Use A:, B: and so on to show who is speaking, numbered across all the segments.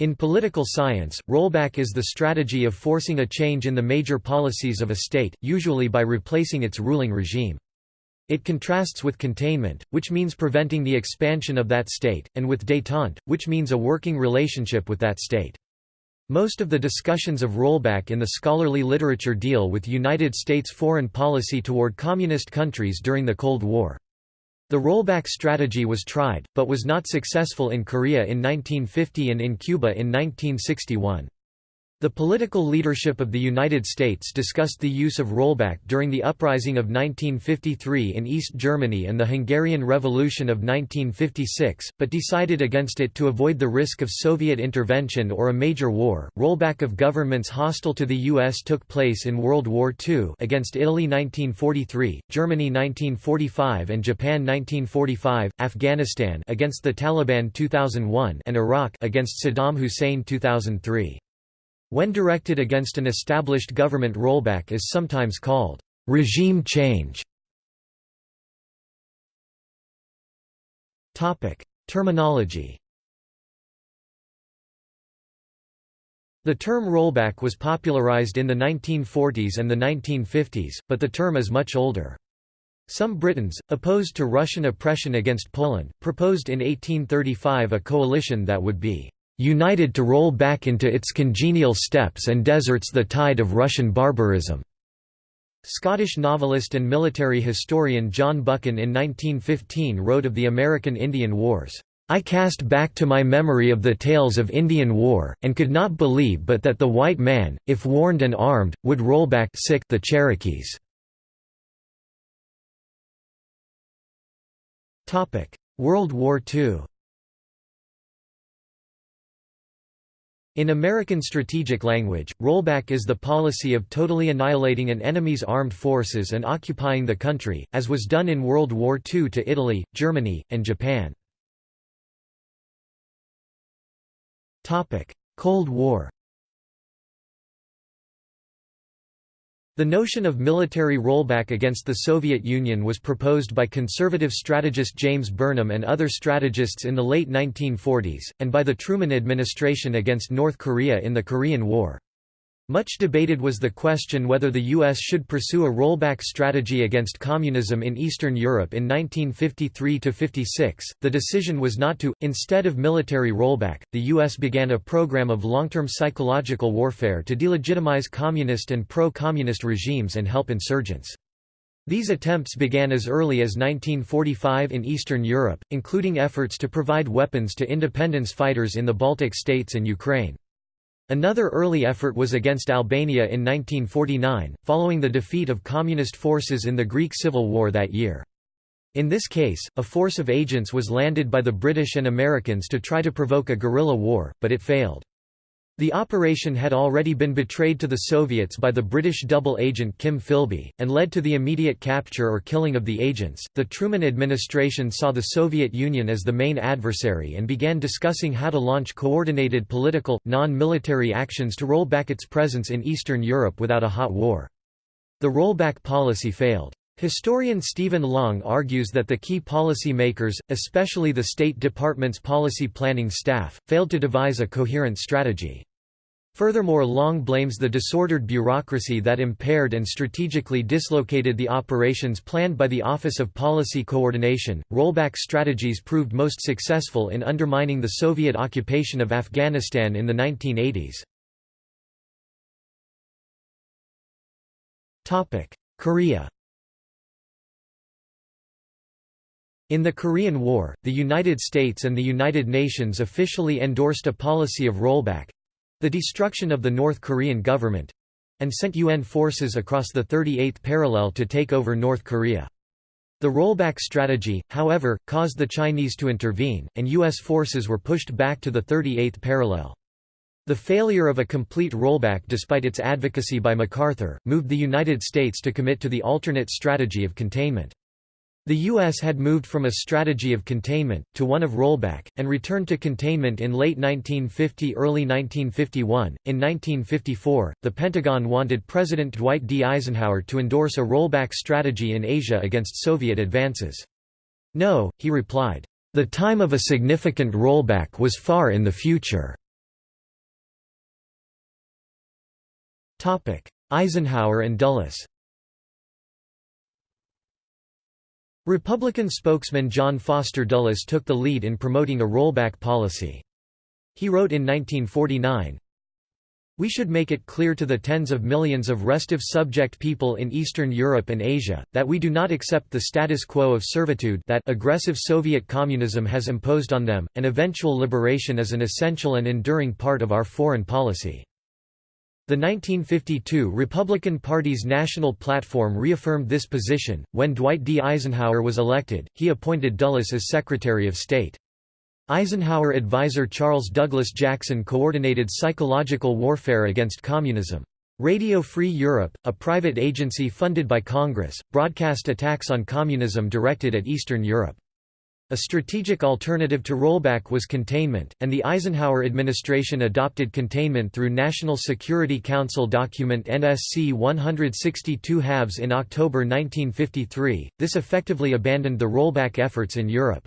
A: In political science, rollback is the strategy of forcing a change in the major policies of a state, usually by replacing its ruling regime. It contrasts with containment, which means preventing the expansion of that state, and with détente, which means a working relationship with that state. Most of the discussions of rollback in the scholarly literature deal with United States foreign policy toward communist countries during the Cold War. The rollback strategy was tried, but was not successful in Korea in 1950 and in Cuba in 1961. The political leadership of the United States discussed the use of rollback during the uprising of 1953 in East Germany and the Hungarian Revolution of 1956, but decided against it to avoid the risk of Soviet intervention or a major war. Rollback of governments hostile to the U.S. took place in World War II against Italy 1943, Germany 1945 and Japan 1945, Afghanistan against the Taliban 2001 and Iraq against Saddam Hussein 2003. When directed against an established government rollback is sometimes called regime change. Terminology The term rollback was popularized in the 1940s and the 1950s, but the term is much older. Some Britons, opposed to Russian oppression against Poland, proposed in 1835 a coalition that would be united to roll back into its congenial steppes and deserts the tide of Russian barbarism." Scottish novelist and military historian John Buchan in 1915 wrote of the American Indian Wars, "...I cast back to my memory of the tales of Indian War, and could not believe but that the white man, if warned and armed, would roll back sick the Cherokees." World War II In American strategic language, rollback is the policy of totally annihilating an enemy's armed forces and occupying the country, as was done in World War II to Italy, Germany, and Japan. Cold War The notion of military rollback against the Soviet Union was proposed by conservative strategist James Burnham and other strategists in the late 1940s, and by the Truman administration against North Korea in the Korean War. Much debated was the question whether the U.S. should pursue a rollback strategy against communism in Eastern Europe in 1953–56. The decision was not to. Instead of military rollback, the U.S. began a program of long-term psychological warfare to delegitimize communist and pro-communist regimes and help insurgents. These attempts began as early as 1945 in Eastern Europe, including efforts to provide weapons to independence fighters in the Baltic states and Ukraine. Another early effort was against Albania in 1949, following the defeat of communist forces in the Greek Civil War that year. In this case, a force of agents was landed by the British and Americans to try to provoke a guerrilla war, but it failed. The operation had already been betrayed to the Soviets by the British double agent Kim Philby, and led to the immediate capture or killing of the agents. The Truman administration saw the Soviet Union as the main adversary and began discussing how to launch coordinated political, non military actions to roll back its presence in Eastern Europe without a hot war. The rollback policy failed. Historian Stephen Long argues that the key policy makers, especially the State Department's policy planning staff, failed to devise a coherent strategy. Furthermore Long blames the disordered bureaucracy that impaired and strategically dislocated the operations planned by the Office of Policy Coordination. Rollback strategies proved most successful in undermining the Soviet occupation of Afghanistan in the 1980s. Korea In the Korean War, the United States and the United Nations officially endorsed a policy of rollback—the destruction of the North Korean government—and sent UN forces across the 38th parallel to take over North Korea. The rollback strategy, however, caused the Chinese to intervene, and U.S. forces were pushed back to the 38th parallel. The failure of a complete rollback despite its advocacy by MacArthur, moved the United States to commit to the alternate strategy of containment. The U.S. had moved from a strategy of containment, to one of rollback, and returned to containment in late 1950–early 1951. In 1954, the Pentagon wanted President Dwight D. Eisenhower to endorse a rollback strategy in Asia against Soviet advances. No, he replied, "...the time of a significant rollback was far in the future." Eisenhower and Dulles Republican spokesman John Foster Dulles took the lead in promoting a rollback policy. He wrote in 1949, we should make it clear to the tens of millions of restive subject people in Eastern Europe and Asia, that we do not accept the status quo of servitude that aggressive Soviet communism has imposed on them, and eventual liberation is an essential and enduring part of our foreign policy. The 1952 Republican Party's national platform reaffirmed this position. When Dwight D. Eisenhower was elected, he appointed Dulles as Secretary of State. Eisenhower advisor Charles Douglas Jackson coordinated psychological warfare against communism. Radio Free Europe, a private agency funded by Congress, broadcast attacks on communism directed at Eastern Europe. A strategic alternative to rollback was containment, and the Eisenhower administration adopted containment through National Security Council document NSC 162 halves in October 1953. This effectively abandoned the rollback efforts in Europe.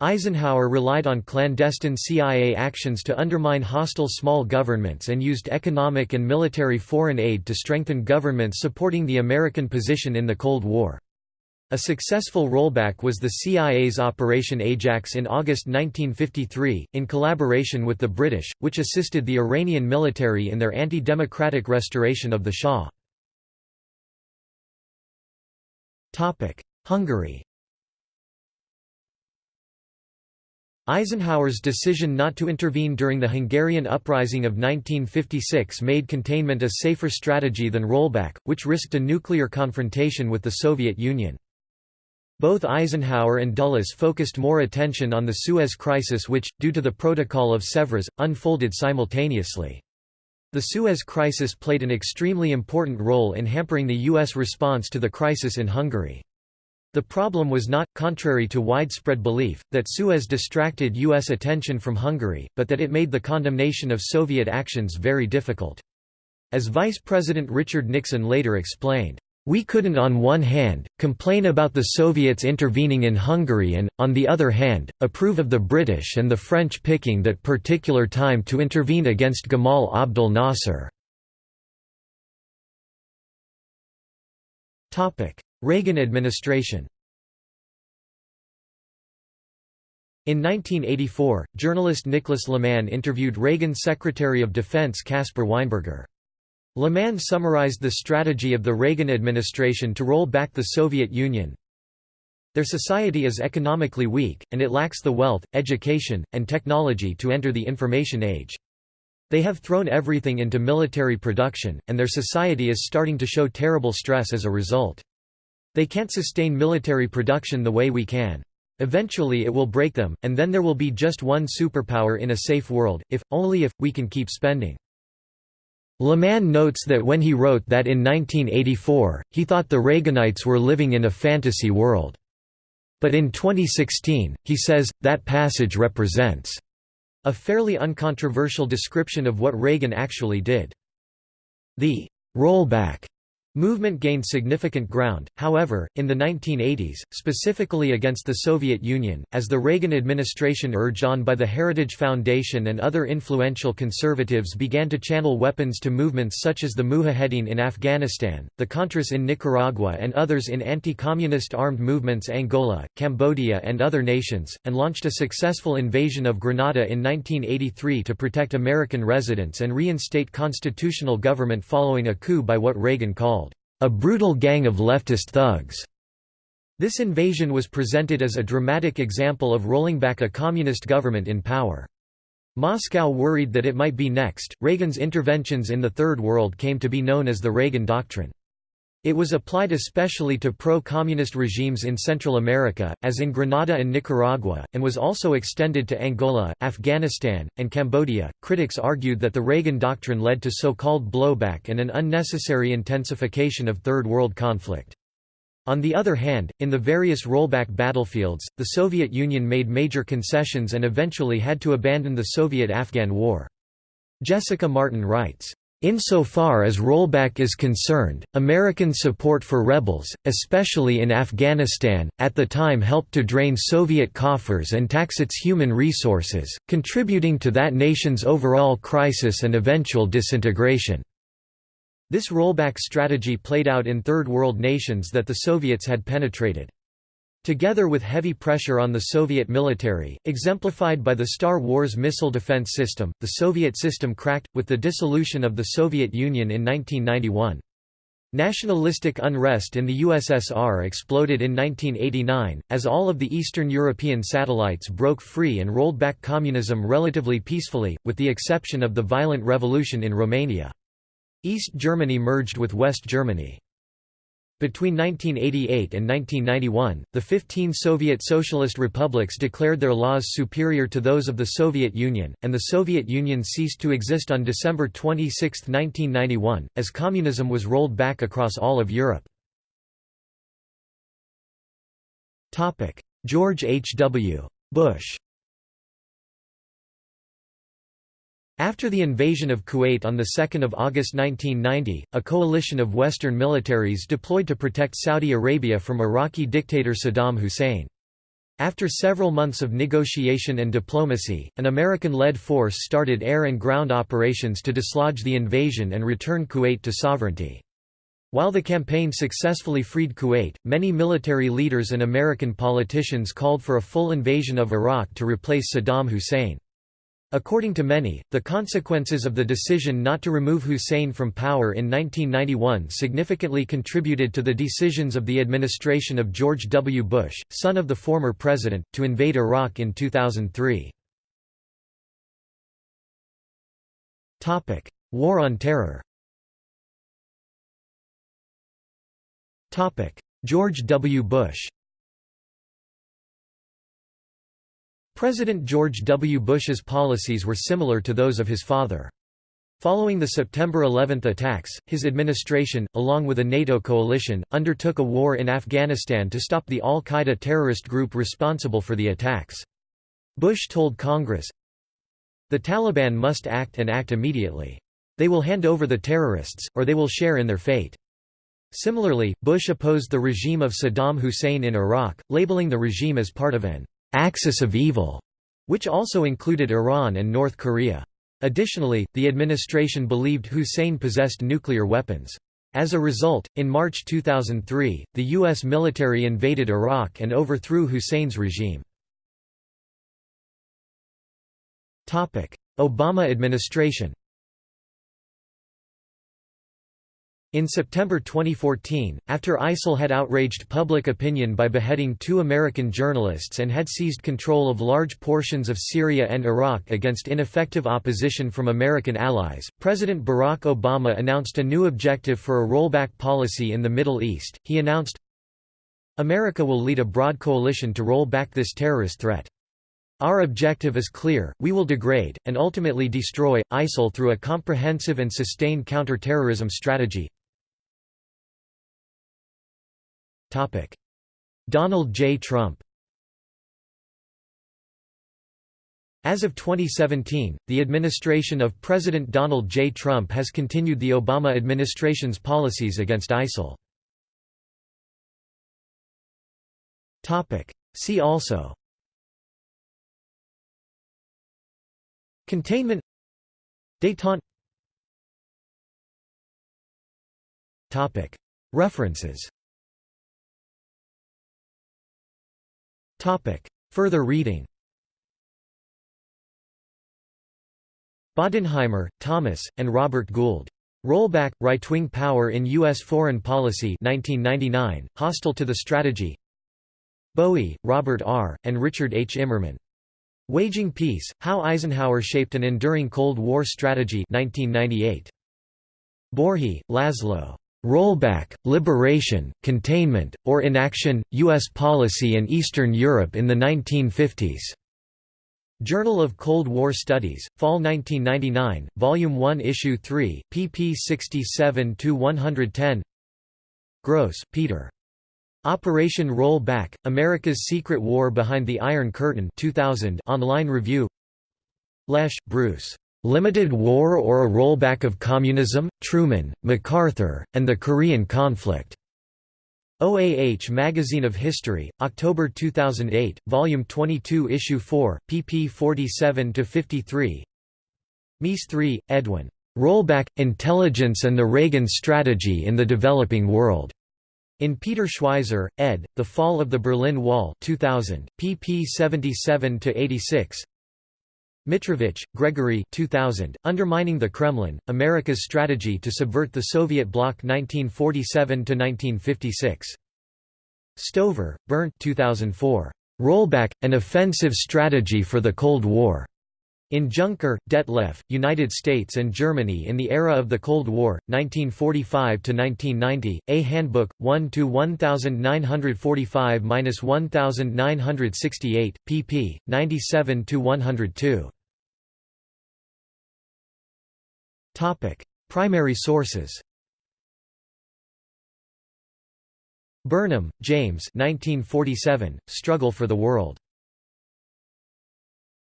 A: Eisenhower relied on clandestine CIA actions to undermine hostile small governments and used economic and military foreign aid to strengthen governments supporting the American position in the Cold War. A successful rollback was the CIA's Operation Ajax in August 1953, in collaboration with the British, which assisted the Iranian military in their anti-democratic restoration of the Shah. Hungary Eisenhower's decision not to intervene during the Hungarian uprising of 1956 made containment a safer strategy than rollback, which risked a nuclear confrontation with the Soviet Union. Both Eisenhower and Dulles focused more attention on the Suez Crisis which, due to the Protocol of Sèvres, unfolded simultaneously. The Suez Crisis played an extremely important role in hampering the U.S. response to the crisis in Hungary. The problem was not, contrary to widespread belief, that Suez distracted U.S. attention from Hungary, but that it made the condemnation of Soviet actions very difficult. As Vice President Richard Nixon later explained, we couldn't on one hand, complain about the Soviets intervening in Hungary and, on the other hand, approve of the British and the French picking that particular time to intervene against Gamal Abdel Nasser. Reagan administration In 1984, journalist Nicholas Lemann interviewed Reagan's Secretary of Defense Caspar Weinberger. Lemann summarized the strategy of the Reagan administration to roll back the Soviet Union. Their society is economically weak, and it lacks the wealth, education, and technology to enter the information age. They have thrown everything into military production, and their society is starting to show terrible stress as a result. They can't sustain military production the way we can. Eventually it will break them, and then there will be just one superpower in a safe world, if, only if, we can keep spending. Lemann notes that when he wrote that in 1984, he thought the Reaganites were living in a fantasy world. But in 2016, he says, that passage represents a fairly uncontroversial description of what Reagan actually did. The rollback Movement gained significant ground, however, in the 1980s, specifically against the Soviet Union, as the Reagan administration urged on by the Heritage Foundation and other influential conservatives began to channel weapons to movements such as the Mujahedin in Afghanistan, the Contras in Nicaragua and others in anti-communist armed movements Angola, Cambodia and other nations, and launched a successful invasion of Grenada in 1983 to protect American residents and reinstate constitutional government following a coup by what Reagan called a brutal gang of leftist thugs. This invasion was presented as a dramatic example of rolling back a communist government in power. Moscow worried that it might be next. Reagan's interventions in the Third World came to be known as the Reagan Doctrine. It was applied especially to pro-communist regimes in Central America, as in Grenada and Nicaragua, and was also extended to Angola, Afghanistan, and Cambodia. Critics argued that the Reagan Doctrine led to so-called blowback and an unnecessary intensification of Third World conflict. On the other hand, in the various rollback battlefields, the Soviet Union made major concessions and eventually had to abandon the Soviet-Afghan War. Jessica Martin writes, Insofar as rollback is concerned, American support for rebels, especially in Afghanistan, at the time helped to drain Soviet coffers and tax its human resources, contributing to that nation's overall crisis and eventual disintegration. This rollback strategy played out in Third World nations that the Soviets had penetrated. Together with heavy pressure on the Soviet military, exemplified by the Star Wars missile defense system, the Soviet system cracked, with the dissolution of the Soviet Union in 1991. Nationalistic unrest in the USSR exploded in 1989, as all of the Eastern European satellites broke free and rolled back communism relatively peacefully, with the exception of the violent revolution in Romania. East Germany merged with West Germany. Between 1988 and 1991, the 15 Soviet Socialist republics declared their laws superior to those of the Soviet Union, and the Soviet Union ceased to exist on December 26, 1991, as communism was rolled back across all of Europe. George H. W. Bush After the invasion of Kuwait on 2 August 1990, a coalition of Western militaries deployed to protect Saudi Arabia from Iraqi dictator Saddam Hussein. After several months of negotiation and diplomacy, an American-led force started air and ground operations to dislodge the invasion and return Kuwait to sovereignty. While the campaign successfully freed Kuwait, many military leaders and American politicians called for a full invasion of Iraq to replace Saddam Hussein. According to many, the consequences of the decision not to remove Hussein from power in 1991 significantly contributed to the decisions of the administration of George W. Bush, son of the former president, to invade Iraq in 2003. War on Terror George W. Bush President George W. Bush's policies were similar to those of his father. Following the September 11 attacks, his administration, along with a NATO coalition, undertook a war in Afghanistan to stop the al-Qaeda terrorist group responsible for the attacks. Bush told Congress, The Taliban must act and act immediately. They will hand over the terrorists, or they will share in their fate. Similarly, Bush opposed the regime of Saddam Hussein in Iraq, labeling the regime as part of an axis of evil, which also included Iran and North Korea. Additionally, the administration believed Hussein possessed nuclear weapons. As a result, in March 2003, the U.S. military invaded Iraq and overthrew Hussein's regime. Obama administration In September 2014, after ISIL had outraged public opinion by beheading two American journalists and had seized control of large portions of Syria and Iraq against ineffective opposition from American allies, President Barack Obama announced a new objective for a rollback policy in the Middle East. He announced, America will lead a broad coalition to roll back this terrorist threat. Our objective is clear, we will degrade, and ultimately destroy, ISIL through a comprehensive and sustained counter-terrorism strategy, Donald J. Trump. As of 2017, the administration of President Donald J. Trump has continued the Obama administration's policies against ISIL. See also. Containment. Détente References Further reading Bodenheimer, Thomas, and Robert Gould. Rollback, Right-Wing Power in U.S. Foreign Policy 1999, Hostile to the Strategy Bowie, Robert R., and Richard H. Immerman. Waging Peace, How Eisenhower Shaped an Enduring Cold War Strategy 1998. Borhi, Laszlo. Rollback, Liberation, Containment, or Inaction, U.S. Policy in Eastern Europe in the 1950s. Journal of Cold War Studies, Fall 1999, Volume 1 Issue 3, pp 67–110 Grose, Peter. Operation Roll Back, America's Secret War Behind the Iron Curtain 2000 online review Lesh, Bruce. Limited War or a Rollback of Communism, Truman, MacArthur, and the Korean Conflict. OAH Magazine of History, October 2008, Volume 22 Issue 4, pp 47–53 Meese 3, Edwin. Rollback, Intelligence and the Reagan Strategy in the Developing World. In Peter Schweizer, ed., The Fall of the Berlin Wall 2000, pp 77–86 Mitrovich, Gregory 2000, Undermining the Kremlin, America's Strategy to Subvert the Soviet Bloc 1947–1956. Stover, Bernd 2004. Rollback, An Offensive Strategy for the Cold War. In Junker, Detlef, United States and Germany in the Era of the Cold War, 1945–1990, A Handbook, 1–1945–1968, pp. 97–102. Primary sources. Burnham, James. 1947, Struggle for the World.